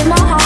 in my heart.